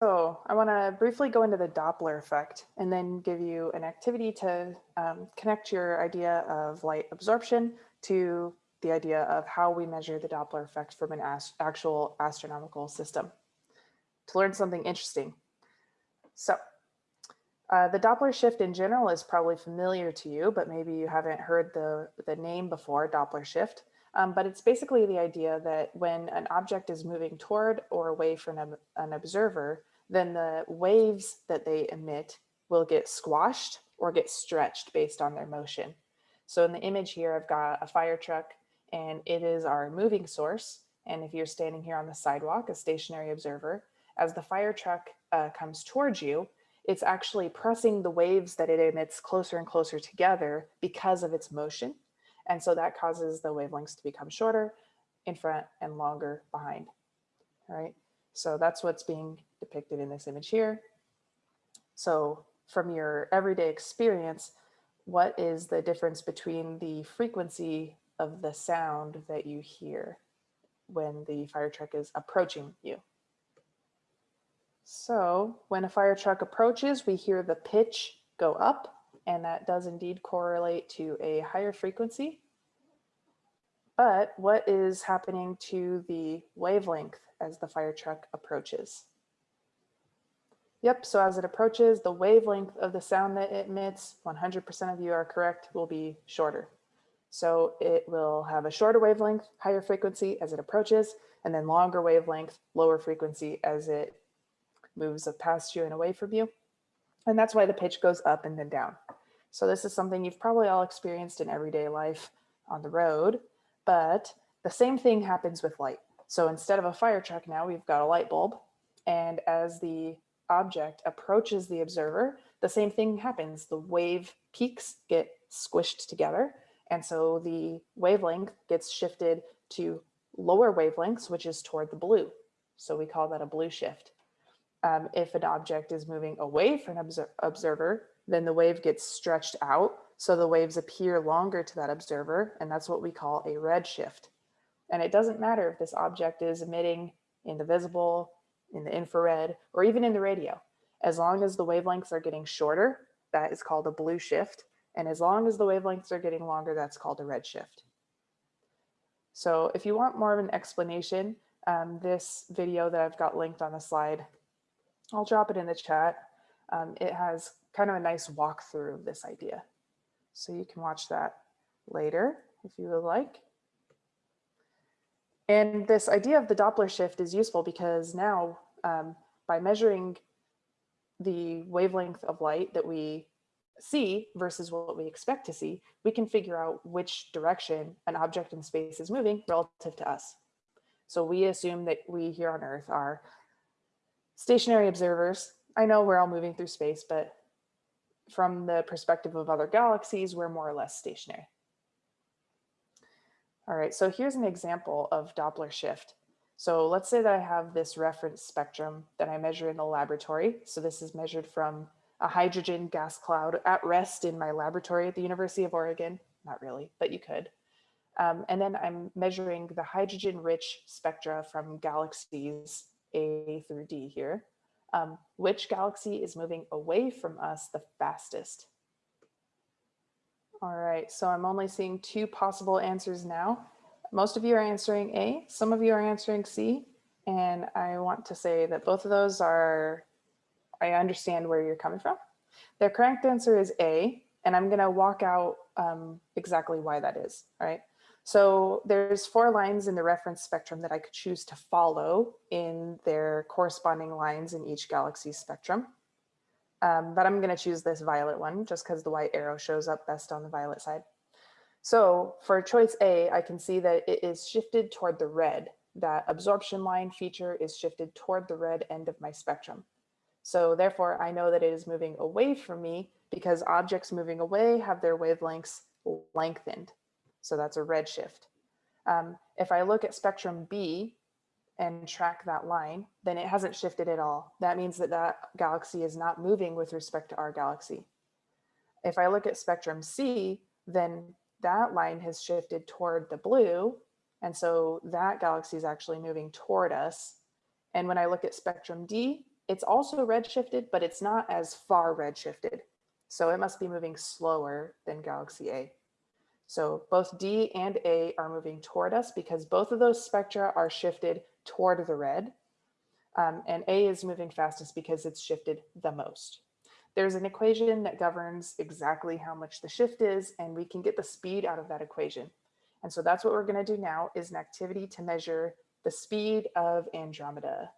So I want to briefly go into the Doppler effect and then give you an activity to um, connect your idea of light absorption to the idea of how we measure the Doppler effect from an actual astronomical system to learn something interesting. So uh, the Doppler shift in general is probably familiar to you, but maybe you haven't heard the, the name before, Doppler shift. Um, but it's basically the idea that when an object is moving toward or away from an, an observer, then the waves that they emit will get squashed or get stretched based on their motion. So in the image here, I've got a fire truck and it is our moving source. And if you're standing here on the sidewalk, a stationary observer, as the fire truck uh, comes towards you, it's actually pressing the waves that it emits closer and closer together because of its motion. And so that causes the wavelengths to become shorter in front and longer behind. All right, so that's what's being depicted in this image here. So from your everyday experience, what is the difference between the frequency of the sound that you hear when the fire truck is approaching you? So when a fire truck approaches, we hear the pitch go up, and that does indeed correlate to a higher frequency. But what is happening to the wavelength as the fire truck approaches? Yep, so as it approaches, the wavelength of the sound that it emits, 100% of you are correct, will be shorter. So it will have a shorter wavelength, higher frequency as it approaches, and then longer wavelength, lower frequency as it moves past you and away from you. And that's why the pitch goes up and then down. So this is something you've probably all experienced in everyday life on the road, but the same thing happens with light. So instead of a fire truck now, we've got a light bulb. And as the object approaches the observer, the same thing happens. The wave peaks get squished together. And so the wavelength gets shifted to lower wavelengths, which is toward the blue. So we call that a blue shift. Um, if an object is moving away from an observer, then the wave gets stretched out. So the waves appear longer to that observer, and that's what we call a red shift. And it doesn't matter if this object is emitting in the visible, in the infrared, or even in the radio. As long as the wavelengths are getting shorter, that is called a blue shift. And as long as the wavelengths are getting longer, that's called a red shift. So if you want more of an explanation, um, this video that I've got linked on the slide, I'll drop it in the chat. Um, it has kind of a nice walkthrough of this idea. So you can watch that later if you would like. And this idea of the Doppler shift is useful because now um, by measuring the wavelength of light that we see versus what we expect to see, we can figure out which direction an object in space is moving relative to us. So we assume that we here on Earth are stationary observers. I know we're all moving through space, but from the perspective of other galaxies, we're more or less stationary. All right, so here's an example of Doppler shift. So let's say that I have this reference spectrum that I measure in the laboratory. So this is measured from a hydrogen gas cloud at rest in my laboratory at the University of Oregon. Not really, but you could. Um, and then I'm measuring the hydrogen rich spectra from galaxies A through D here. Um, which galaxy is moving away from us the fastest? All right, so I'm only seeing two possible answers now. Most of you are answering A, some of you are answering C, and I want to say that both of those are, I understand where you're coming from. The correct answer is A, and I'm gonna walk out um, exactly why that is, all right? So there's four lines in the reference spectrum that I could choose to follow in their corresponding lines in each galaxy spectrum. Um, but I'm going to choose this violet one just because the white arrow shows up best on the violet side. So for choice A, I can see that it is shifted toward the red. That absorption line feature is shifted toward the red end of my spectrum. So therefore, I know that it is moving away from me because objects moving away have their wavelengths lengthened. So that's a red shift. Um, if I look at spectrum B, and track that line, then it hasn't shifted at all. That means that that galaxy is not moving with respect to our galaxy. If I look at spectrum C, then that line has shifted toward the blue. And so that galaxy is actually moving toward us. And when I look at spectrum D, It's also redshifted, but it's not as far redshifted. So it must be moving slower than galaxy A. So both D and A are moving toward us because both of those spectra are shifted toward the red. Um, and A is moving fastest because it's shifted the most. There's an equation that governs exactly how much the shift is, and we can get the speed out of that equation. And so that's what we're gonna do now is an activity to measure the speed of Andromeda.